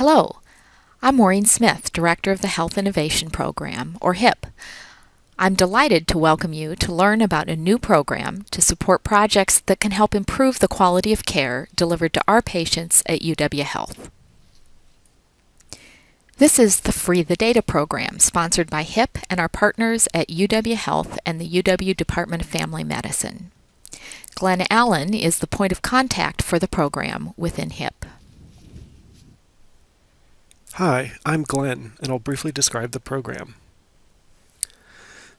Hello, I'm Maureen Smith, Director of the Health Innovation Program, or HIP. I'm delighted to welcome you to learn about a new program to support projects that can help improve the quality of care delivered to our patients at UW Health. This is the Free the Data program sponsored by HIP and our partners at UW Health and the UW Department of Family Medicine. Glenn Allen is the point of contact for the program within HIP. Hi, I'm Glenn, and I'll briefly describe the program.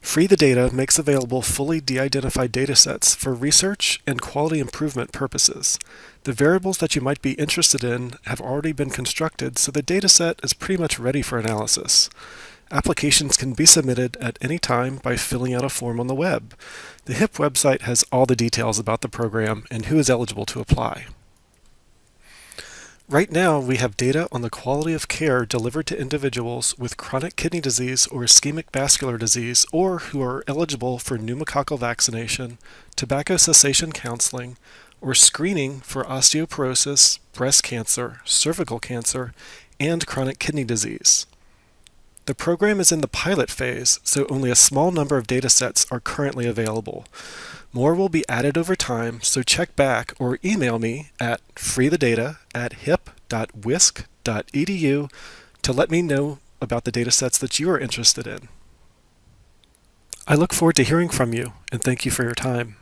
Free the Data makes available fully de-identified datasets for research and quality improvement purposes. The variables that you might be interested in have already been constructed, so the dataset is pretty much ready for analysis. Applications can be submitted at any time by filling out a form on the web. The HIP website has all the details about the program and who is eligible to apply. Right now, we have data on the quality of care delivered to individuals with chronic kidney disease or ischemic vascular disease or who are eligible for pneumococcal vaccination, tobacco cessation counseling, or screening for osteoporosis, breast cancer, cervical cancer, and chronic kidney disease. The program is in the pilot phase, so only a small number of datasets are currently available. More will be added over time, so check back or email me at freethedata at hip.wisc.edu to let me know about the datasets that you are interested in. I look forward to hearing from you, and thank you for your time.